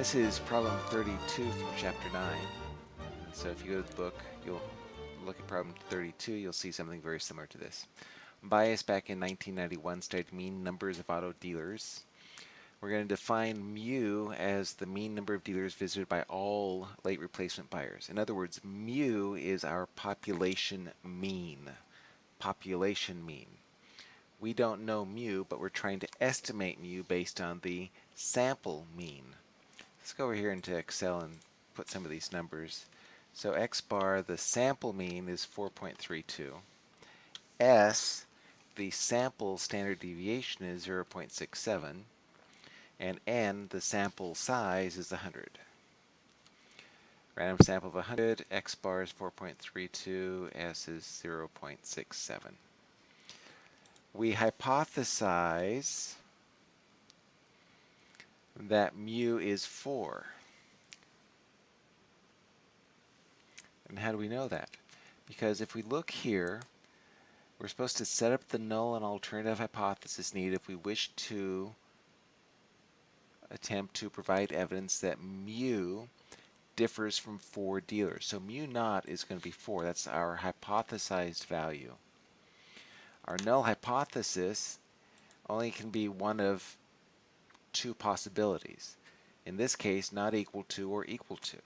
This is problem 32 from chapter 9. So if you go to the book, you'll look at problem 32, you'll see something very similar to this. Bayus back in 1991 studied mean numbers of auto dealers. We're going to define mu as the mean number of dealers visited by all late replacement buyers. In other words, mu is our population mean. Population mean. We don't know mu, but we're trying to estimate mu based on the sample mean. Let's go over here into Excel and put some of these numbers. So x bar, the sample mean is 4.32. S, the sample standard deviation is 0.67. And n, the sample size is 100. Random sample of 100, x bar is 4.32, s is 0.67. We hypothesize that mu is 4. And how do we know that? Because if we look here, we're supposed to set up the null and alternative hypothesis need if we wish to attempt to provide evidence that mu differs from 4 dealers. So mu naught is going to be 4. That's our hypothesized value. Our null hypothesis only can be one of two possibilities. In this case, not equal to or equal to.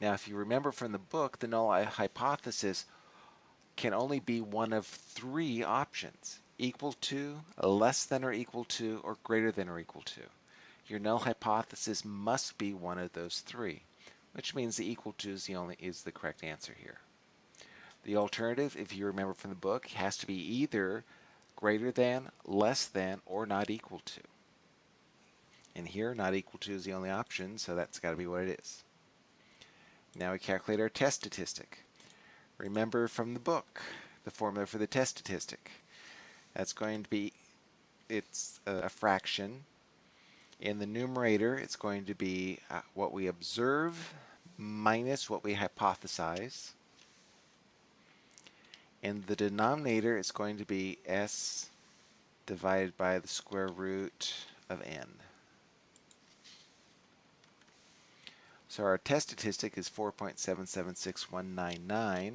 Now, if you remember from the book, the null hypothesis can only be one of three options. Equal to, less than or equal to, or greater than or equal to. Your null hypothesis must be one of those three, which means the equal to is the only is the correct answer here. The alternative, if you remember from the book, has to be either greater than, less than, or not equal to. And here, not equal to is the only option, so that's got to be what it is. Now we calculate our test statistic. Remember from the book the formula for the test statistic. That's going to be, it's a fraction. In the numerator, it's going to be uh, what we observe minus what we hypothesize. In the denominator, it's going to be s divided by the square root of n. So our test statistic is 4.776199. We're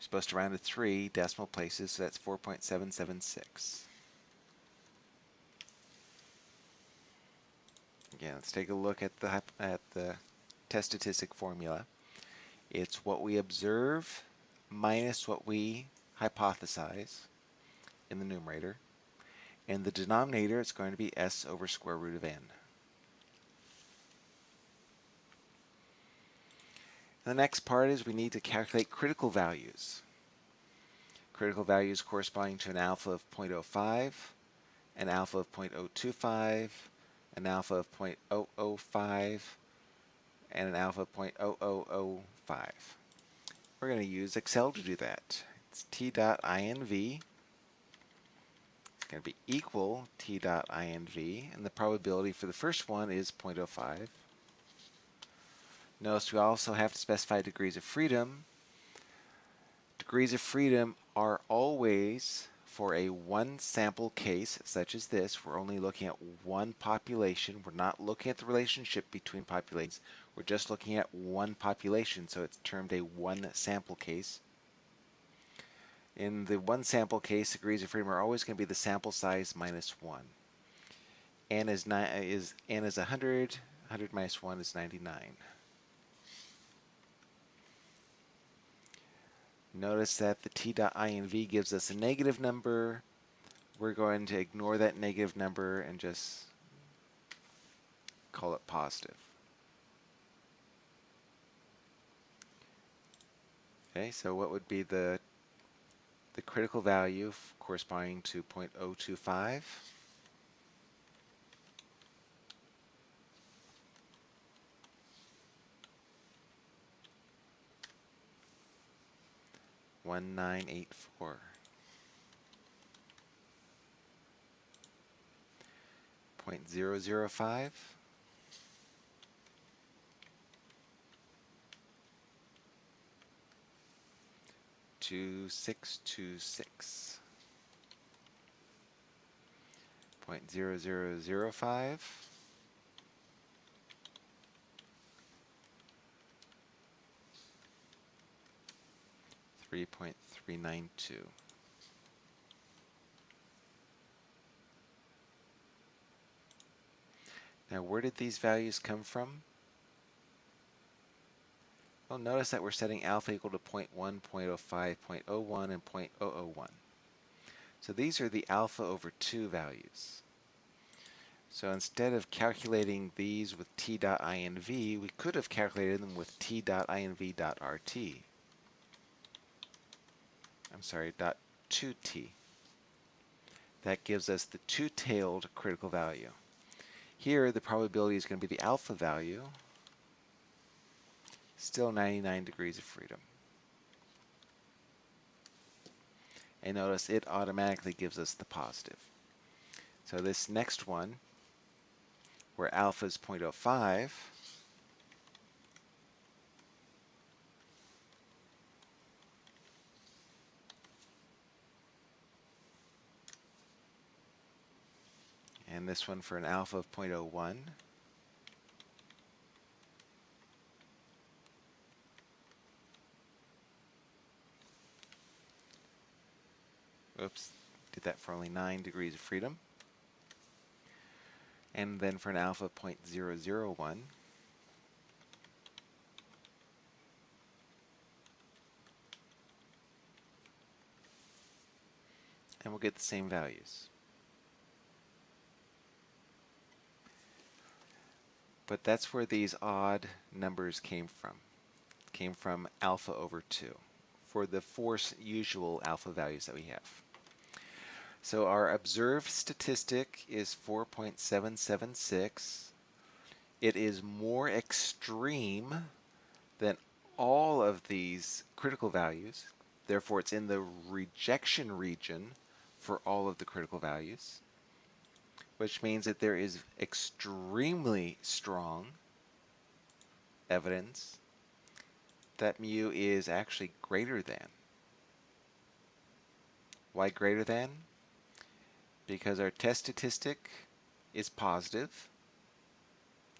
supposed to round to three decimal places, so that's 4.776. Again, let's take a look at the at the test statistic formula. It's what we observe minus what we hypothesize in the numerator. In the denominator, it's going to be s over square root of n. The next part is we need to calculate critical values. Critical values corresponding to an alpha of 0.05, an alpha of 0.025, an alpha of 0.005, and an alpha of 0.0005. We're going to use Excel to do that. It's t.inv. It's going to be equal t.inv, and the probability for the first one is 0.05. Notice we also have to specify degrees of freedom. Degrees of freedom are always for a one sample case such as this. We're only looking at one population. We're not looking at the relationship between populations. We're just looking at one population, so it's termed a one sample case. In the one sample case, degrees of freedom are always going to be the sample size minus 1. N is, is, N is 100, 100 minus 1 is 99. Notice that the t.inv gives us a negative number. We're going to ignore that negative number and just call it positive. Okay, so what would be the the critical value corresponding to 0.025? One nine eight four. Point zero zero five. Two six two six. Point zero zero zero five. 3.392. Now where did these values come from? Well, notice that we're setting alpha equal to 0 0.1, 0 0.05, 0.01, and 0.001. So these are the alpha over 2 values. So instead of calculating these with t.inv, we could have calculated them with t.inv.rt. I'm sorry, dot 2t. That gives us the two-tailed critical value. Here, the probability is going to be the alpha value, still 99 degrees of freedom. And notice it automatically gives us the positive. So this next one, where alpha is 0.05, and this one for an alpha of 0.01. Oops, did that for only 9 degrees of freedom. And then for an alpha of 0.001, and we'll get the same values. But that's where these odd numbers came from. Came from alpha over 2 for the four usual alpha values that we have. So our observed statistic is 4.776. It is more extreme than all of these critical values. Therefore, it's in the rejection region for all of the critical values which means that there is extremely strong evidence that mu is actually greater than. Why greater than? Because our test statistic is positive.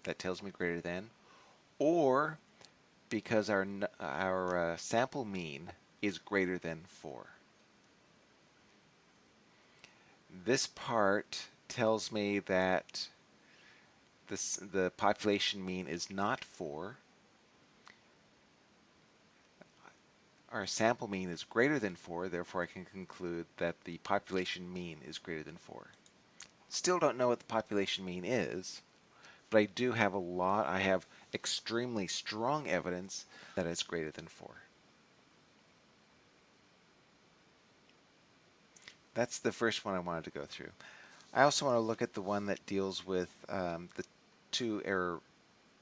That tells me greater than. Or because our, our uh, sample mean is greater than 4. This part tells me that this, the population mean is not 4. Our sample mean is greater than 4, therefore I can conclude that the population mean is greater than 4. Still don't know what the population mean is, but I do have a lot, I have extremely strong evidence that it's greater than 4. That's the first one I wanted to go through. I also want to look at the one that deals with um, the two error,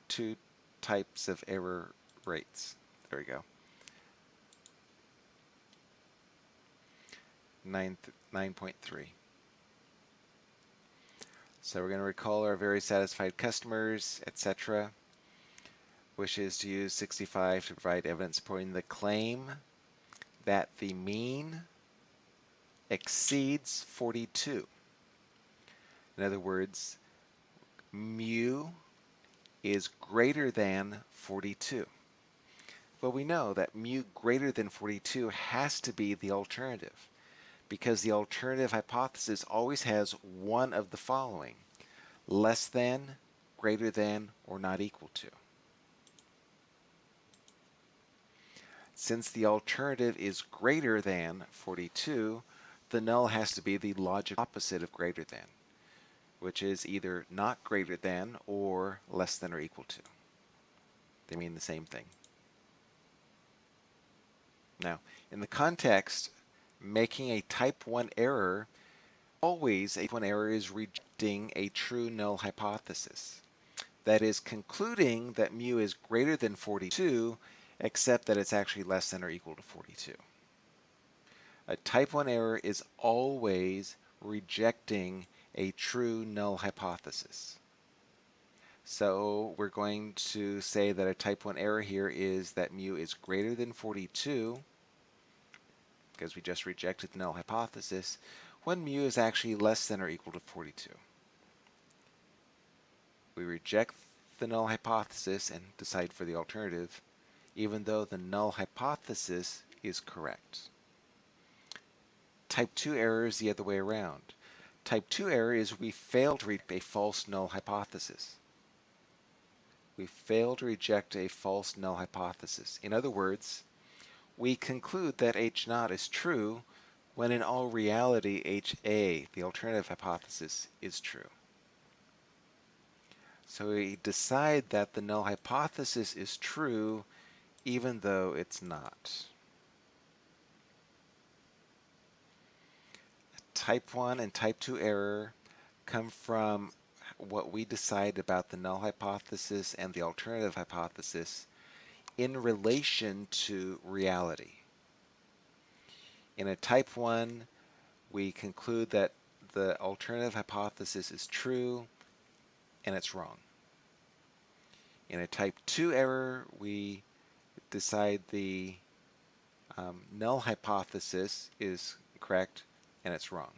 two types of error rates. There we go. 9.3. So we're going to recall our very satisfied customers, etc. Wishes to use 65 to provide evidence supporting the claim that the mean exceeds 42. In other words, mu is greater than 42. Well, we know that mu greater than 42 has to be the alternative because the alternative hypothesis always has one of the following, less than, greater than, or not equal to. Since the alternative is greater than 42, the null has to be the logic opposite of greater than which is either not greater than or less than or equal to. They mean the same thing. Now, in the context, making a type 1 error, always a type 1 error is rejecting a true null hypothesis. That is concluding that mu is greater than 42, except that it's actually less than or equal to 42. A type 1 error is always rejecting a true null hypothesis. So we're going to say that a type 1 error here is that mu is greater than 42 because we just rejected the null hypothesis when mu is actually less than or equal to 42. We reject the null hypothesis and decide for the alternative even though the null hypothesis is correct. Type 2 error is the other way around. Type 2 error is we fail to reject a false null hypothesis. We fail to reject a false null hypothesis. In other words, we conclude that H naught is true when in all reality HA, the alternative hypothesis, is true. So we decide that the null hypothesis is true even though it's not. Type 1 and type 2 error come from what we decide about the null hypothesis and the alternative hypothesis in relation to reality. In a type 1, we conclude that the alternative hypothesis is true and it's wrong. In a type 2 error, we decide the um, null hypothesis is correct and it's wrong.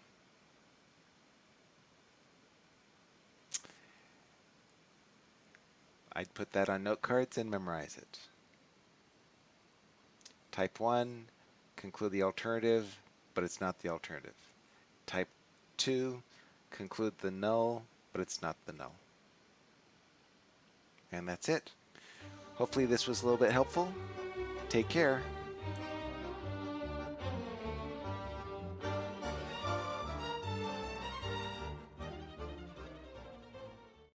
I'd put that on note cards and memorize it. Type 1, conclude the alternative, but it's not the alternative. Type 2, conclude the null, but it's not the null. And that's it. Hopefully this was a little bit helpful. Take care.